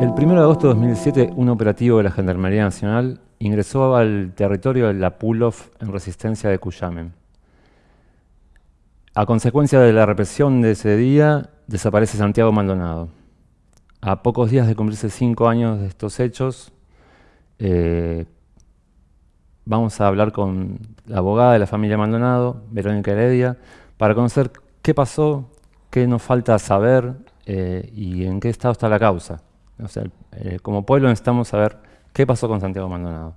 El 1 de agosto de 2017, un operativo de la Gendarmería Nacional ingresó al territorio de la Pulov en resistencia de Cuyamen. A consecuencia de la represión de ese día, desaparece Santiago Maldonado. A pocos días de cumplirse cinco años de estos hechos, eh, vamos a hablar con la abogada de la familia Maldonado, Verónica Heredia, para conocer qué pasó, qué nos falta saber eh, y en qué estado está la causa. O sea, eh, como pueblo necesitamos saber qué pasó con Santiago Maldonado.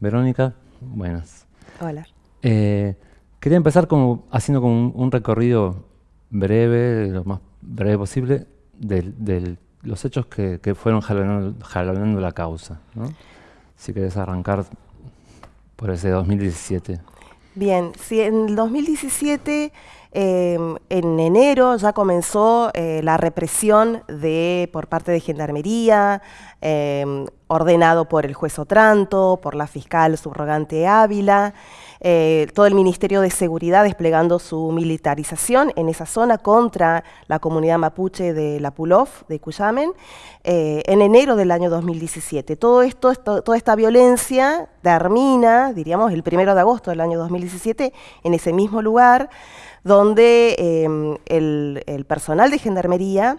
Verónica, buenas. Hola. Eh, quería empezar como, haciendo como un, recorrido breve, lo más breve posible, de, los hechos que, fueron jalonando, la causa. Si querés arrancar por ese 2017. Bien, si en el 2017 Em, en enero ya comenzó eh, la represión de, por parte de Gendarmería, em, ordenado por el juez Otranto, por la fiscal subrogante Ávila, eh, todo el Ministerio de Seguridad desplegando su militarización en esa zona contra la comunidad mapuche de La Pulov, de Cuyamen, eh, en enero del año 2017. Todo esto, toda esta violencia termina, diríamos, el primero de agosto del año 2017, en ese mismo lugar, donde em, el, personal de gendarmería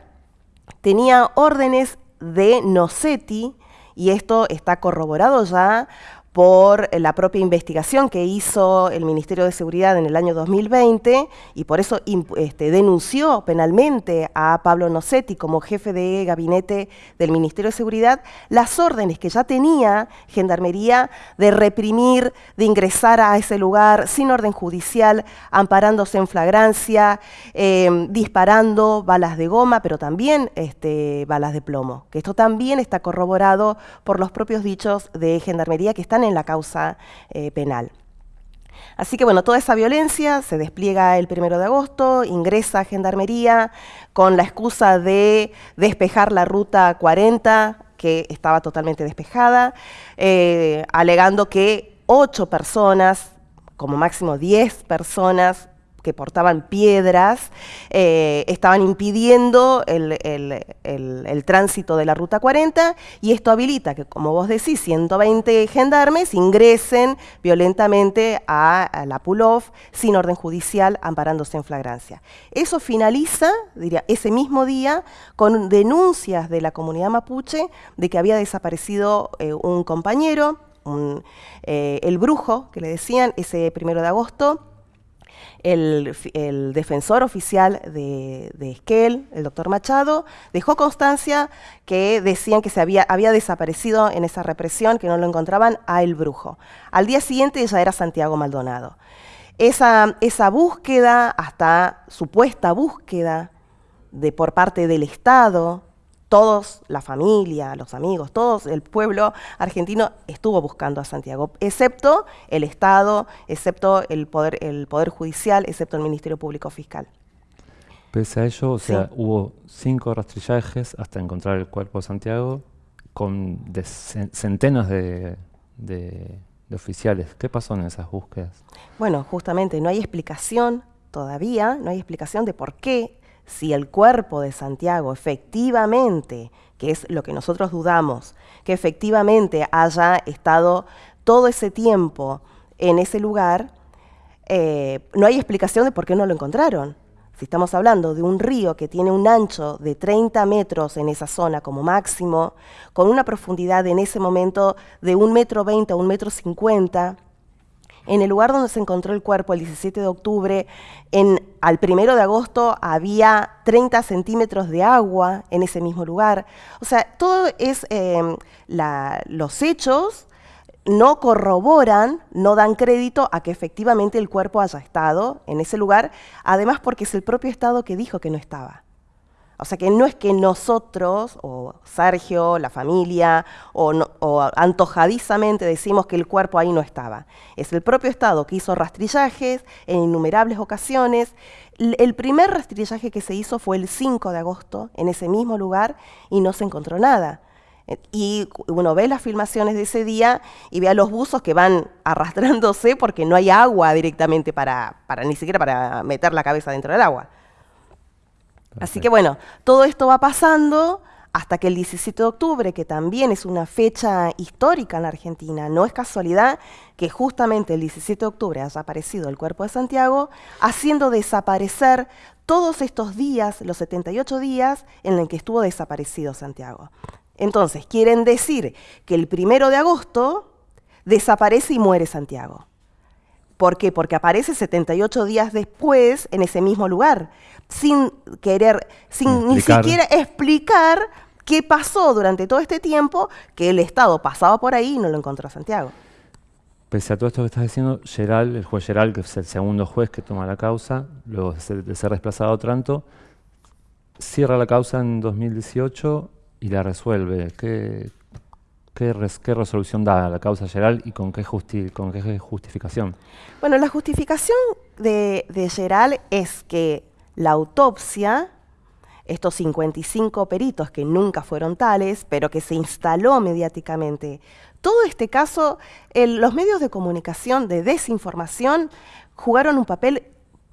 tenía órdenes de Nocetti, y esto está corroborado ya por la propia investigación que hizo el Ministerio de Seguridad en el año 2020 y por eso este, denunció penalmente a Pablo Nocetti como jefe de gabinete del Ministerio de Seguridad las órdenes que ya tenía Gendarmería de reprimir, de ingresar a ese lugar sin orden judicial, amparándose en flagrancia, em, disparando balas de goma, pero también este, balas de plomo, que esto también está corroborado por los propios dichos de Gendarmería que están en la causa eh, penal. Así que bueno, toda esa violencia se despliega el primero de agosto, ingresa a Gendarmería con la excusa de despejar la ruta 40, que estaba totalmente despejada, eh, alegando que ocho personas, como máximo diez personas, que portaban piedras, eh, estaban impidiendo el, tránsito de la Ruta 40 y esto habilita que, como vos decís, 120 gendarmes ingresen violentamente a, la Pulov sin orden judicial, amparándose en flagrancia. Eso finaliza, diría, ese mismo día con denuncias de la comunidad mapuche de que había desaparecido eh, un compañero, eh, el brujo, que le decían, ese primero de agosto, el, defensor oficial de, Esquel, el doctor Machado, dejó constancia que decían que se había, había desaparecido en esa represión, que no lo encontraban a El Brujo. Al día siguiente ya era Santiago Maldonado. Esa, esa búsqueda, hasta supuesta búsqueda de, por parte del Estado, todos, la familia, los amigos, todos, el pueblo argentino estuvo buscando a Santiago, excepto el Estado, excepto el Poder, el poder Judicial, excepto el Ministerio Público Fiscal. Pese a ello, o sea, hubo cinco rastrillajes hasta encontrar el cuerpo de Santiago con centenas de, de oficiales. ¿Qué pasó en esas búsquedas? Bueno, justamente no hay explicación todavía, no hay explicación de por qué si el cuerpo de Santiago efectivamente, que es lo que nosotros dudamos, que efectivamente haya estado todo ese tiempo en ese lugar, eh, no hay explicación de por qué no lo encontraron. Si estamos hablando de un río que tiene un ancho de 30 metros en esa zona como máximo, con una profundidad en ese momento de un metro 20 a un metro 50, en el lugar donde se encontró el cuerpo el 17 de octubre, en, al primero de agosto había 30 centímetros de agua en ese mismo lugar. O sea, todo es, em, los hechos no corroboran, no dan crédito a que efectivamente el cuerpo haya estado en ese lugar, además porque es el propio Estado que dijo que no estaba. O sea que no es que nosotros, o Sergio, la familia, o, antojadizamente decimos que el cuerpo ahí no estaba. Es el propio Estado que hizo rastrillajes en innumerables ocasiones. El primer rastrillaje que se hizo fue el 5 de agosto, en ese mismo lugar, y no se encontró nada. Y uno ve las filmaciones de ese día y ve a los buzos que van arrastrándose porque no hay agua directamente para, para ni siquiera para meter la cabeza dentro del agua. Así que bueno, todo esto va pasando hasta que el 17 de octubre, que también es una fecha histórica en la Argentina, no es casualidad que justamente el 17 de octubre haya aparecido el cuerpo de Santiago, haciendo desaparecer todos estos días, los 78 días en los que estuvo desaparecido Santiago. Entonces, quieren decir que el primero de agosto desaparece y muere Santiago. ¿Por qué? Porque aparece 78 días después en ese mismo lugar, sin querer, sin ni siquiera explicar qué pasó durante todo este tiempo que el Estado pasaba por ahí y no lo encontró a Santiago. Pese a todo esto que estás diciendo, Geral, el juez Geral, que es el segundo juez que toma la causa, luego de ser, desplazado a Otranto, cierra la causa en 2018 y la resuelve. ¿Qué, qué, resolución da la causa Geral y con qué, justificación? Bueno, la justificación de, de Geral es que la autopsia estos 55 peritos que nunca fueron tales, pero que se instaló mediáticamente. Todo este caso, los medios de comunicación de desinformación jugaron un papel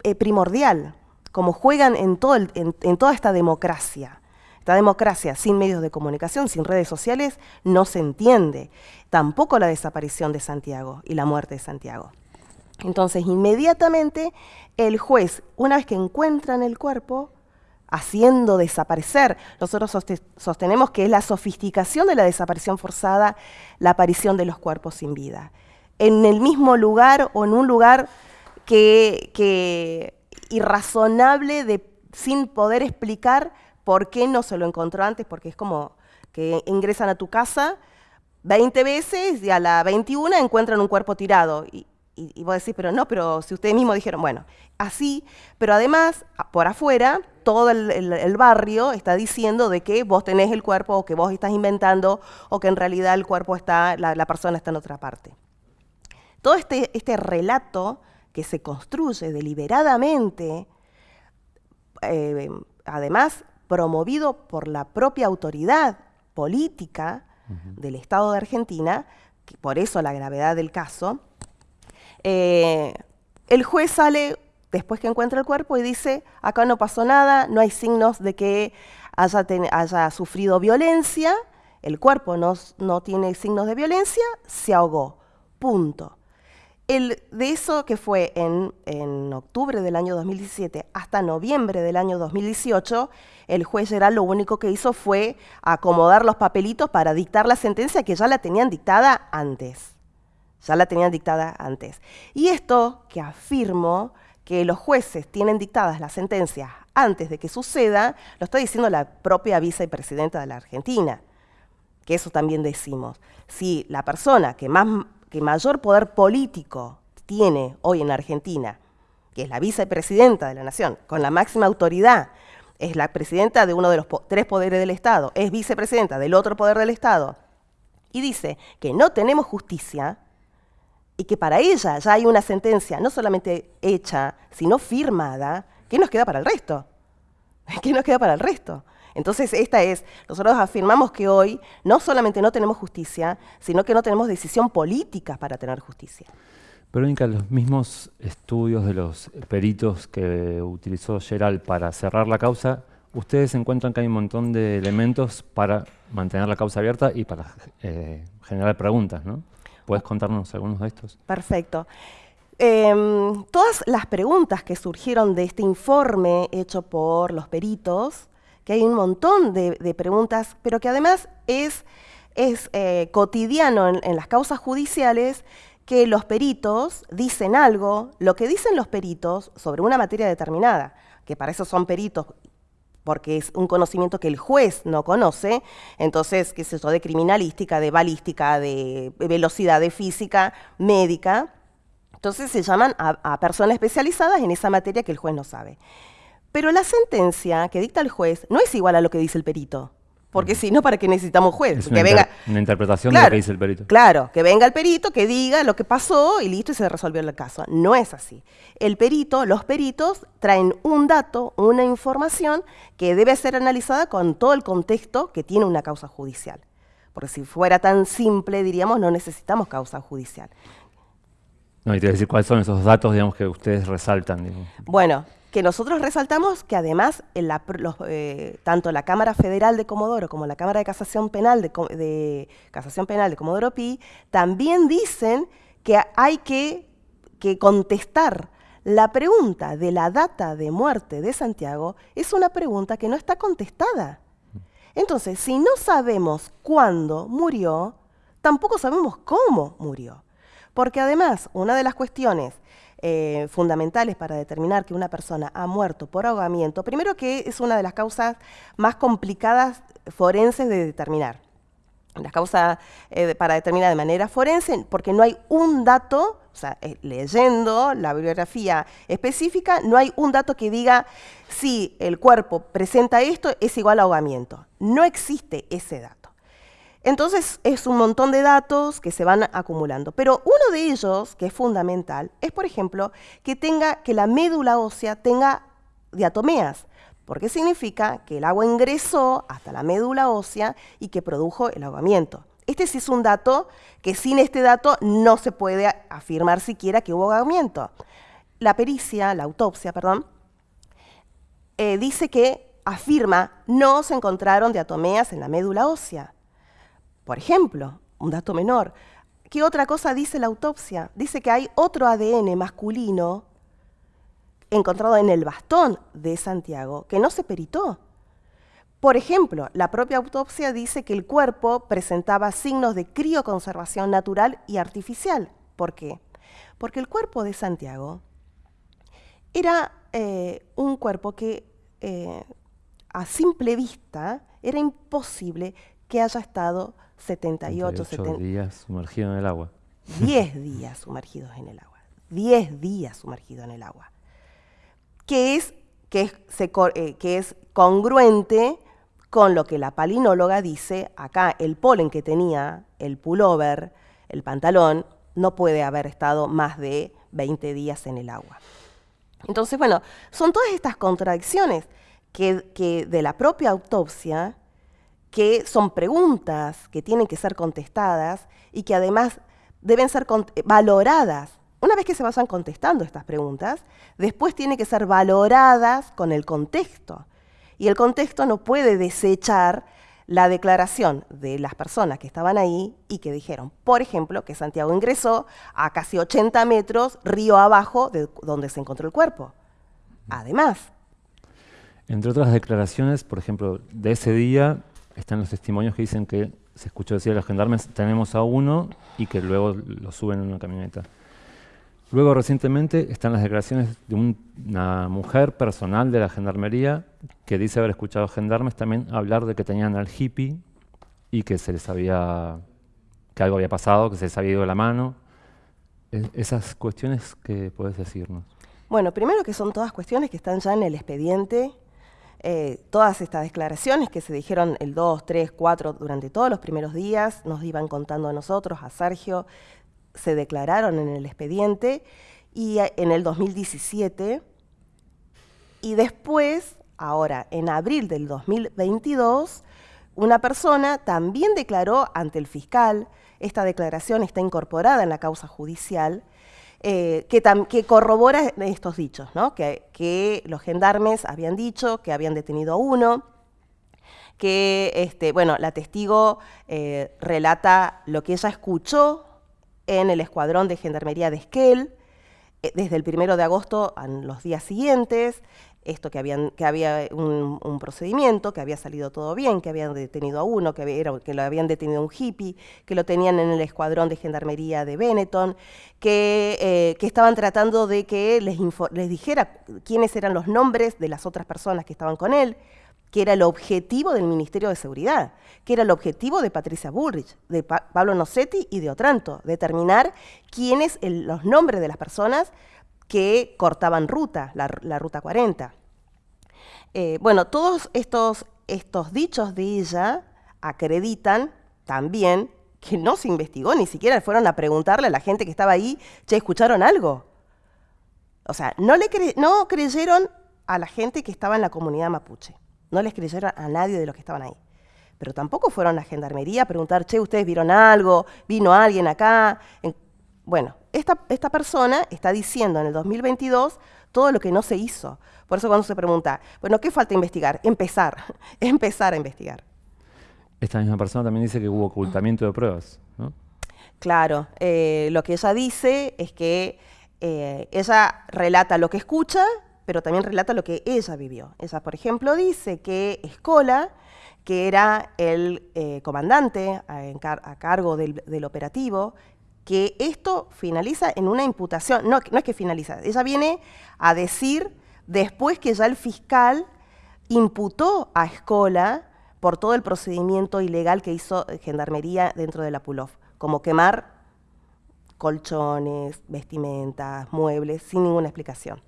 eh, primordial, como juegan en toda esta democracia. Esta democracia sin medios de comunicación, sin redes sociales, no se entiende. Tampoco la desaparición de Santiago y la muerte de Santiago. Entonces, inmediatamente, el juez, una vez que encuentran el cuerpo, haciendo desaparecer. Nosotros sostenemos que es la sofisticación de la desaparición forzada la aparición de los cuerpos sin vida. En el mismo lugar o en un lugar que, irrazonable de, sin poder explicar por qué no se lo encontró antes, porque es como que ingresan a tu casa 20 veces y a la 21 encuentran un cuercuerpo tirado. Y, y, vos decís, pero no, pero si ustedes mismos dijeron, bueno, así, pero además, por afuera, todo el, barrio está diciendo de que vos tenés el cuerpo o que vos estás inventando o que en realidad el cuerpo está, la, persona está en otra parte. Todo este, este relato que se construye deliberadamente, eh, además promovido por la propia autoridad política del Estado de Argentina, que por eso la gravedad del caso, eh, el juez sale después que encuentra el cuerpo y dice, acá no pasó nada, no hay signos de que haya, sufrido violencia, el cuerpo no, tiene signos de violencia, se ahogó. Punto. El, de eso que fue en, en, octubre del año 2017 hasta noviembre del año 2018, el juez Geral lo único que hizo fue acomodar los papelitos para dictar la sentencia que ya la tenían dictada antes. Ya la tenían dictada antes. Y esto que afirmo que los jueces tienen dictadas las sentencias antes de que suceda, lo está diciendo la propia vicepresidenta de la Argentina, que eso también decimos. Si la persona que, más, que mayor poder político tiene hoy en la Argentina, que es la vicepresidenta de la Nación, con la máxima autoridad, es la presidenta de uno de los tres poderes del Estado, es vicepresidenta del otro poder del Estado, y dice que no tenemos justicia, y que para ella ya hay una sentencia no solamente hecha, sino firmada, ¿qué nos queda para el resto? ¿Qué nos queda para el resto? Entonces, esta es, nosotros afirmamos que hoy no solamente no tenemos justicia, sino que no tenemos decisión política para tener justicia. Verónica, los mismos estudios de los peritos que utilizó Geral para cerrar la causa, ustedes encuentran que hay un montón de elementos para mantener la causa abierta y para eh, generar preguntas, ¿no? ¿Puedes contarnos algunos de estos? Perfecto. Em, todas las preguntas que surgieron de este informe hecho por los peritos, que hay un montón de, preguntas, pero que además es, eh, cotidiano en, las causas judiciales que los peritos dicen algo, lo que dicen los peritos sobre una materia determinada, que para eso son peritos porque es un conocimiento que el juez no conoce, entonces, qué sé yo, de criminalística, de balística, de velocidad, de física, médica, entonces se llaman a, personas especializadas en esa materia que el juez no sabe. Pero la sentencia que dicta el juez no es igual a lo que dice el perito. Porque si no, ¿para qué necesitamos juez? Es una, que venga, una interpretación de lo que dice el perito. Claro, que venga el perito, que diga lo que pasó y listo y se resolvió el caso. No es así. El perito, los peritos traen un dato, una información que debe ser analizada con todo el contexto que tiene una causa judicial. Porque si fuera tan simple, diríamos, no necesitamos causa judicial. No, y te voy a decir cuáles son esos datos, digamos, que ustedes resaltan. Bueno, que nosotros resaltamos que además eh, tanto la Cámara Federal de Comodoro como la Cámara de Casación Penal de, Casación Penal de Comodoro Pi también dicen que hay que, que contestar la pregunta de la data de muerte de Santiago es una pregunta que no está contestada. Entonces, si no sabemos cuándo murió, tampoco sabemos cómo murió. Porque además, una de las cuestiones eh, fundamentales para determinar que una persona ha muerto por ahogamiento, primero que es una de las causas más complicadas forenses de determinar. Las causas eh, para determinar de manera forense, porque no hay un dato, o sea, eh, leyendo la bibliografía específica, no hay un dato que diga si el cuerpo presenta esto es igual a ahogamiento. No existe ese dato. Entonces es un montón de datos que se van acumulando. Pero uno de ellos, que es fundamental, es por ejemplo que, tenga, que la médula ósea tenga diatomeas, porque significa que el agua ingresó hasta la médula ósea y que produjo el ahogamiento. Este sí es un dato que sin este dato no se puede afirmar siquiera que hubo ahogamiento. La pericia, la autopsia, perdón, eh, dice que afirma no se encontraron diatomeas en la médula ósea. Por ejemplo, un dato menor, ¿qué otra cosa dice la autopsia? Dice que hay otro ADN masculino encontrado en el bastón de Santiago que no se peritó. Por ejemplo, la propia autopsia dice que el cuerpo presentaba signos de crioconservación natural y artificial. ¿Por qué? Porque el cuerpo de Santiago era eh, un cuerpo que eh, a simple vista era imposible que haya estado 78, 70 días sumergidos en el agua. 10 días sumergidos en el agua. 10 días sumergidos en el agua. Que es, que es, eh, que es congruente con lo que la palinóloga dice, acá el polen que tenía el pullover, el pantalón, no puede haber estado más de 20 días en el agua. Entonces, bueno, son todas estas contradicciones que, que de la propia autopsia que son preguntas que tienen que ser contestadas y que además deben ser valoradas. Una vez que se vayan contestando estas preguntas, después tienen que ser valoradas con el contexto. Y el contexto no puede desechar la declaración de las personas que estaban ahí y que dijeron, por ejemplo, que Santiago ingresó a casi 80 metros río abajo de donde se encontró el cuerpo. Además. Entre otras declaraciones, por ejemplo, de ese día, están los testimonios que dicen que se escuchó decir a los gendarmes, tenemos a uno, y que luego lo suben en una camioneta. Luego, recientemente, están las declaraciones de una mujer personal de la gendarmería que dice haber escuchado a gendarmes también hablar de que tenían al hippie y que se les había, que algo había pasado, que se les había ido la mano. esas cuestiones, ¿qué puedes decirnos? Bueno, primero que son todas cuestiones que están ya en el expediente eh, todas estas declaraciones que se dijeron el 2, 3, 4 durante todos los primeros días, nos iban contando a nosotros, a Sergio, se declararon en el expediente y en el 2017 y después, ahora en abril del 2022, una persona también declaró ante el fiscal, esta declaración está incorporada en la causa judicial, eh, que, corrobora estos dichos, que, los gendarmes habían dicho que habían detenido a uno, que este, bueno, la testigo eh, relata lo que ella escuchó en el escuadrón de gendarmería de Esquel, eh, desde el primero de agosto a los días siguientes, esto que, habían, que había un, procedimiento, que había salido todo bien, que habían detenido a uno, que, que lo habían detenido un hippie, que lo tenían en el escuadrón de gendarmería de Benetton, que, eh, que estaban tratando de que les, les dijera quiénes eran los nombres de las otras personas que estaban con él, que era el objetivo del Ministerio de Seguridad, que era el objetivo de Patricia Bullrich, de Pablo Nocetti y de Otranto, determinar quiénes los nombres de las personas que cortaban ruta, la, ruta 40. Eh, bueno, todos estos, estos dichos de ella acreditan también que no se investigó, ni siquiera fueron a preguntarle a la gente que estaba ahí, che, ¿escucharon algo? O sea, no, le no creyeron a la gente que estaba en la comunidad mapuche, no les creyeron a nadie de los que estaban ahí. Pero tampoco fueron a la gendarmería a preguntar, che, ¿ustedes vieron algo? ¿Vino alguien acá? Bueno, esta, persona está diciendo en el 2022 todo lo que no se hizo. Por eso cuando se pregunta, bueno, ¿qué falta investigar? Empezar, empezar a investigar. Esta misma persona también dice que hubo ocultamiento de pruebas, ¿no? Claro, eh, lo que ella dice es que eh, ella relata lo que escucha, pero también relata lo que ella vivió. Ella, por ejemplo, dice que Escola, que era el eh, comandante a, cargo del, operativo, que esto finaliza en una imputación, no, no es que finaliza, ella viene a decir después que ya el fiscal imputó a Escola por todo el procedimiento ilegal que hizo Gendarmería dentro de la PULOF, como quemar colchones, vestimentas, muebles, sin ninguna explicación.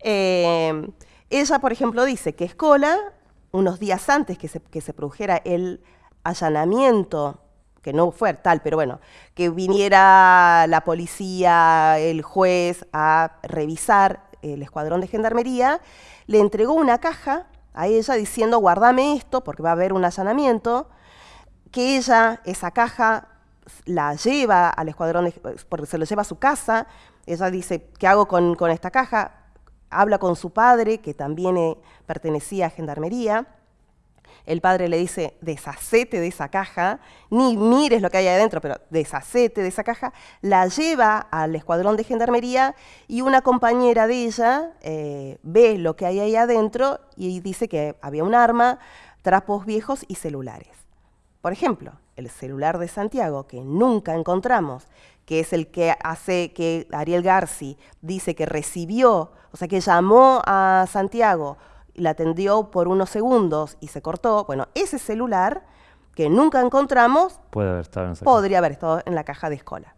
Eh, ella, por ejemplo, dice que Escola, unos días antes que se, que se produjera el allanamiento, que no fue tal, pero bueno, que viniera la policía, el juez a revisar el escuadrón de gendarmería, le entregó una caja a ella diciendo, guardame esto porque va a haber un allanamiento, que ella esa caja la lleva al escuadrón, porque se lo lleva a su casa, ella dice, ¿qué hago con, esta caja? habla con su padre, que también eh, pertenecía a Gendarmería. El padre le dice, deshacete de esa caja, ni mires lo que hay adentro, pero deshacete de esa caja. La lleva al escuadrón de Gendarmería y una compañera de ella eh, ve lo que hay ahí adentro y dice que había un arma, trapos viejos y celulares. Por ejemplo, el celular de Santiago, que nunca encontramos, que es el que hace que Ariel Garci dice que recibió, o sea, que llamó a Santiago, la atendió por unos segundos y se cortó, bueno, ese celular que nunca encontramos Puede haber estado en podría haber estado en la caja de escola.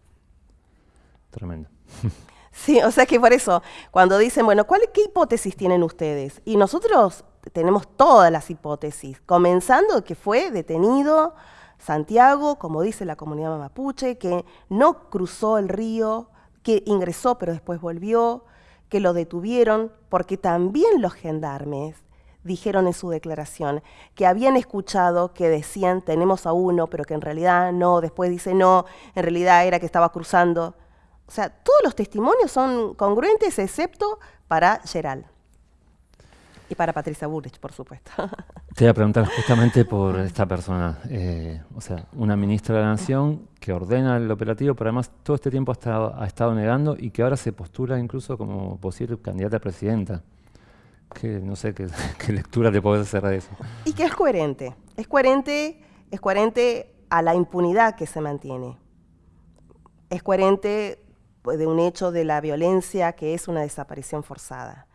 Tremendo. Sí, o sea que por eso, cuando dicen, bueno, ¿cuál, ¿qué hipótesis tienen ustedes? Y nosotros tenemos todas las hipótesis, comenzando que fue detenido Santiago, como dice la comunidad mapuche, que no cruzó el río, que ingresó pero después volvió, que lo detuvieron, porque también los gendarmes dijeron en su declaración que habían escuchado que decían tenemos a uno, pero que en realidad no, después dice no, en realidad era que estaba cruzando. O sea, todos los testimonios son congruentes excepto para Geral. Y para Patricia Bullrich, por supuesto. Te voy a preguntar justamente por esta persona. Eh, o sea, una ministra de la Nación que ordena el operativo, pero además todo este tiempo ha estado, ha estado negando y que ahora se postula incluso como posible candidata a presidenta. Que no sé qué, lectura te puedes hacer de eso. Y que es coherente. Es coherente, es coherente a la impunidad que se mantiene. Es coherente pues, de un hecho de la violencia que es una desaparición forzada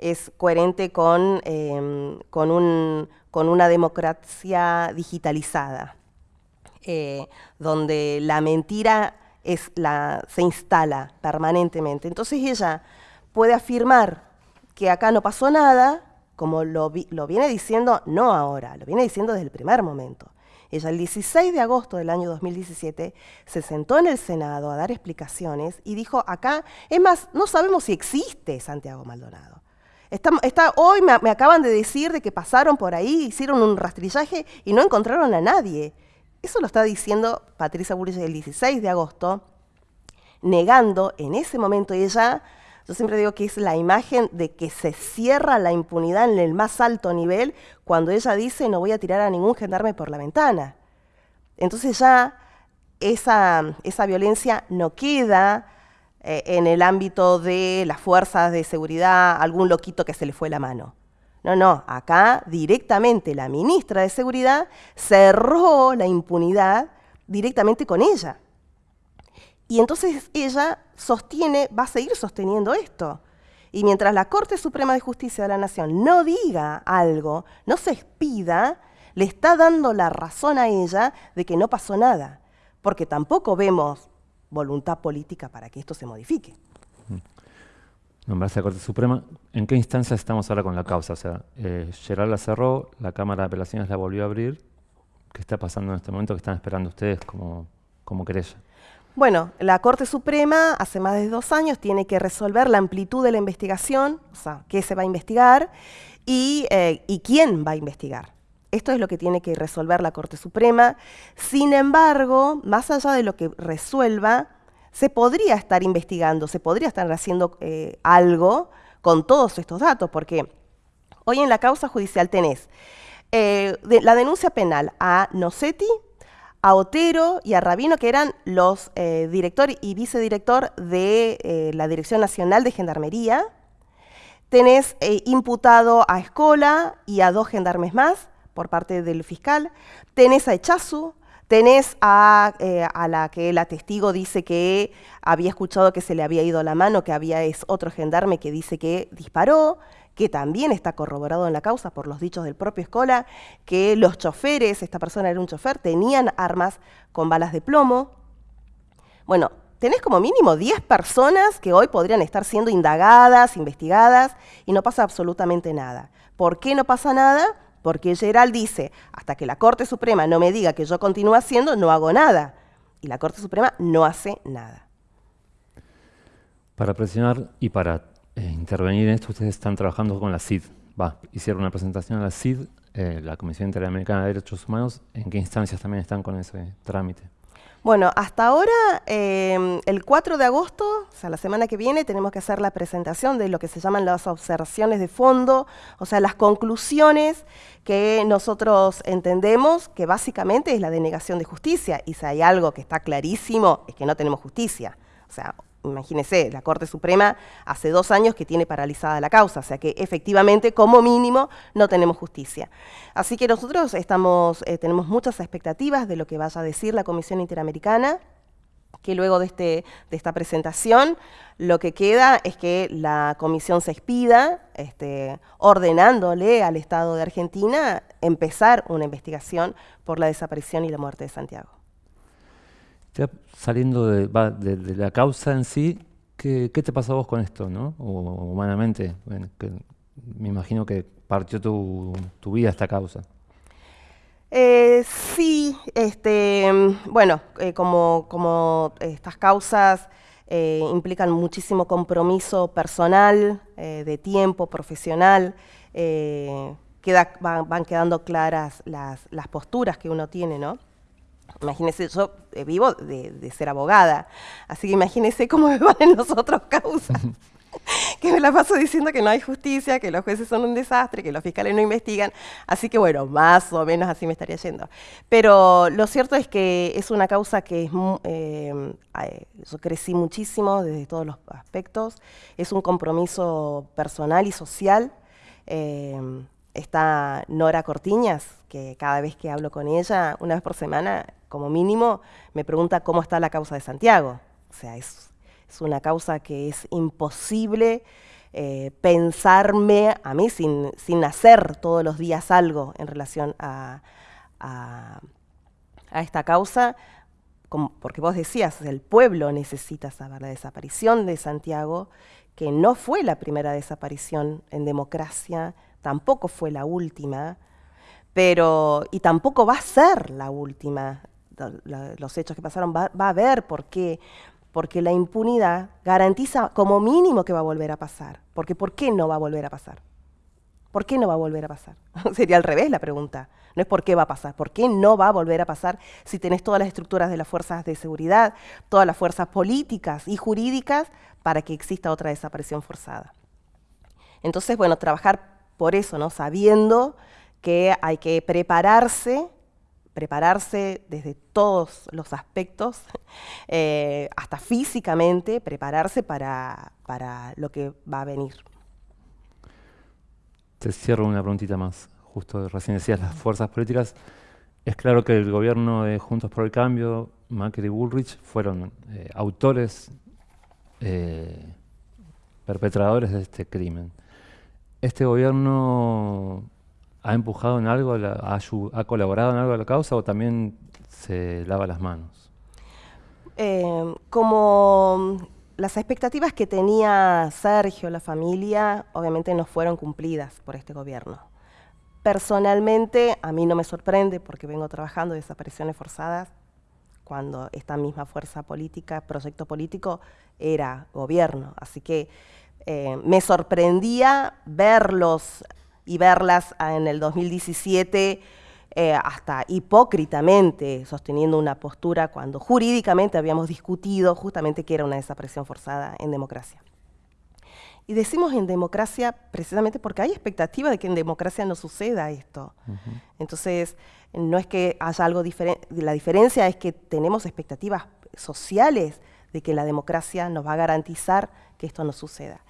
es coherente con, em, con, un, con, una democracia digitalizada, eh, donde la mentira se instala permanentemente. Entonces ella puede afirmar que acá no pasó nada, como lo, lo viene diciendo no ahora, lo viene diciendo desde el primer momento. Ella el 16 de agosto del año 2017 se sentó en el Senado a dar explicaciones y dijo, acá, es más, no sabemos si existe Santiago Maldonado. Está, hoy me, acaban de decir de que pasaron por ahí, hicieron un rastrillaje y no encontraron a nadie. Eso lo está diciendo Patricia Bullrich el 16 de agosto, negando en ese momento ella, yo siempre digo que es la imagen de que se cierra la impunidad en el más alto nivel cuando ella dice no voy a tirar a ningún gendarme por la ventana. Entonces ya esa, esa violencia no queda eh, en el ámbito de las fuerzas de seguridad, algún loquito que se le fue la mano. No, no, acá directamente la ministra de Seguridad cerró la impunidad directamente con ella. Y entonces ella sostiene, va a seguir sosteniendo esto. Y mientras la Corte Suprema de Justicia de la Nación no diga algo, no se expida, le está dando la razón a ella de que no pasó nada. Porque tampoco vemos voluntad política para que esto se modifique. Nombrarse a la Corte Suprema. ¿En qué instancia estamos ahora con la causa? O sea, eh, Gerard la cerró, la Cámara de Apelaciones la volvió a abrir. ¿Qué está pasando en este momento? ¿Qué están esperando ustedes como, como querella? Bueno, la Corte Suprema hace más de dos años tiene que resolver la amplitud de la investigación, o sea, qué se va a investigar y, eh, y quién va a investigar. Esto es lo que tiene que resolver la Corte Suprema. Sin embargo, más allá de lo que resuelva, se podría estar investigando, se podría estar haciendo eh, algo con todos estos datos, porque hoy en la causa judicial tenés eh, la denuncia penal a Nocetti, a Otero y a Rabino, que eran los eh, director y vicedirector de la Dirección Nacional de Gendarmería. Tenés imputado a Escola y a dos gendarmes más por parte del fiscal. Tenés a Echazu, Tenés eh, a, la que la testigo dice que había escuchado que se le había ido la mano, que había es otro gendarme que dice que disparó, que también está corroborado en la causa por los dichos del propio Escola, que los choferes, esta persona era un chofer, tenían armas con balas de plomo. Bueno, tenés como mínimo 10 personas que hoy podrían estar siendo indagadas, investigadas, y no pasa absolutamente nada. ¿Por qué no pasa nada? Porque Gerald dice, hasta que la Corte Suprema no me diga que yo continúe haciendo, no hago nada. Y la Corte Suprema no hace nada. Para presionar y para eh, intervenir en esto, ustedes están trabajando con la CID. Va, hicieron una presentación a la CID, eh, la Comisión Interamericana de Derechos Humanos. ¿En qué instancias también están con ese trámite? Bueno, hasta ahora, em, el 4 de agosto, o sea, la semana que viene, tenemos que hacer la presentación de lo que se llaman las observaciones de fondo, o sea, las conclusiones que nosotros entendemos que básicamente es la denegación de justicia. Y si hay algo que está clarísimo, es que no tenemos justicia. O sea, imagínese, la Corte Suprema hace dos años que tiene paralizada la causa, o sea que efectivamente, como mínimo, no tenemos justicia. Así que nosotros eh, tenemos muchas expectativas de lo que vaya a decir la Comisión Interamericana, que luego de, este, de esta presentación lo que queda es que la comisión se expida, este, ordenándole al Estado de Argentina empezar una investigación por la desaparición y la muerte de Santiago saliendo de, la causa en sí, ¿qué, te pasó a vos con esto, no? O humanamente, me imagino que partió tu, vida esta causa. Eh, sí, este, bueno, eh, como, como estas causas eh, implican muchísimo compromiso personal, de tiempo, profesional, van, quedando claras las posturas que uno tiene, ¿no? Imagínese, yo eh, vivo de, ser abogada, así que imagínese cómo me van en los otros causas. que me la paso diciendo que no hay justicia, que los jueces son un desastre, que los fiscales no investigan. Así que bueno, más o menos así me estaría yendo. Pero lo cierto es que es una causa que es, eh, yo crecí muchísimo desde todos los aspectos. Es un compromiso personal y social. Eh, está Nora Cortiñas, que cada vez que hablo con ella, una vez por semana, como mínimo, me pregunta cómo está la causa de Santiago. O sea, es, una causa que es imposible eh, pensarme a mí sin, hacer todos los días algo en relación a, esta causa, porque vos decías, el pueblo necesita saber la desaparición de Santiago, que no fue la primera desaparición en democracia, tampoco fue la última, pero, y tampoco va a ser la última los hechos que pasaron, va, a haber por qué. Porque la impunidad garantiza como mínimo que va a volver a pasar. Porque ¿por qué no va a volver a pasar? ¿Por qué no va a volver a pasar? Sería al revés la pregunta. No es por qué va a pasar, ¿por qué no va a volver a pasar si tenés todas las estructuras de las fuerzas de seguridad, todas las fuerzas políticas y jurídicas para que exista otra desaparición forzada? Entonces, bueno, trabajar por eso, ¿no? Sabiendo que hay que prepararse prepararse desde todos los aspectos, eh, hasta físicamente, prepararse para, lo que va a venir. Te cierro una preguntita más. Justo recién decías las fuerzas políticas. Es claro que el gobierno de Juntos por el Cambio, Macri y Bullrich, fueron eh, autores, eh, perpetradores de este crimen. Este gobierno ¿Ha empujado en algo, ha, colaborado en algo a la causa o también se lava las manos? Eh, como las expectativas que tenía Sergio, la familia, obviamente no fueron cumplidas por este gobierno. Personalmente, a mí no me sorprende porque vengo trabajando de desapariciones forzadas cuando esta misma fuerza política, proyecto político, era gobierno. Así que eh, me sorprendía verlos y verlas en el 2017 eh, hasta hipócritamente sosteniendo una postura cuando jurídicamente habíamos discutido justamente que era una desaparición forzada en democracia. Y decimos en democracia precisamente porque hay expectativa de que en democracia no suceda esto. Entonces, no es que haya algo diferente, la diferencia es que tenemos expectativas sociales de que la democracia nos va a garantizar que esto no suceda.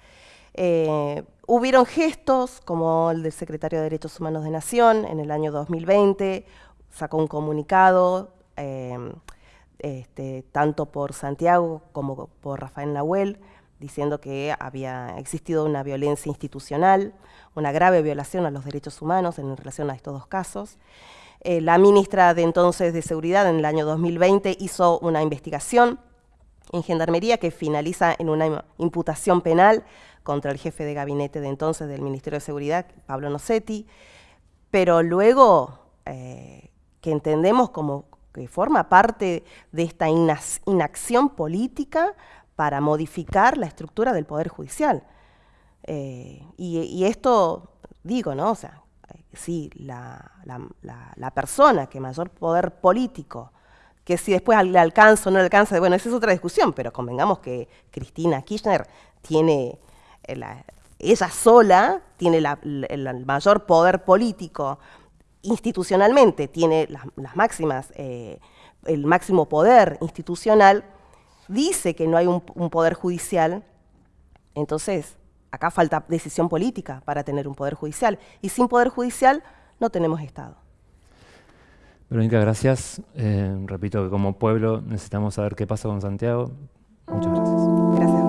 Eh, hubieron gestos como el del secretario de Derechos Humanos de Nación en el año 2020, sacó un comunicado em, este, tanto por Santiago como por Rafael Nahuel, diciendo que había existido una violencia institucional, una grave violación a los derechos humanos en relación a estos dos casos. Eh, la ministra de entonces de Seguridad en el año 2020 hizo una investigación en Gendarmería que finaliza en una imputación penal contra el jefe de gabinete de entonces del Ministerio de Seguridad, Pablo Nocetti, pero luego eh, que entendemos como que forma parte de esta inacción política para modificar la estructura del Poder Judicial. Eh, y, esto, digo, ¿no? O sea, sí, la, la, persona que mayor poder político, que si después le alcanza o no le alcanza, bueno, esa es otra discusión, pero convengamos que Cristina Kirchner tiene ella sola tiene el mayor poder político institucionalmente, tiene las, máximas, eh, el máximo poder institucional, dice que no hay un, poder judicial, entonces acá falta decisión política para tener un poder judicial, y sin poder judicial no tenemos Estado. Verónica, gracias. Eh, repito que como pueblo necesitamos saber qué pasa con Santiago. Muchas gracias. Gracias.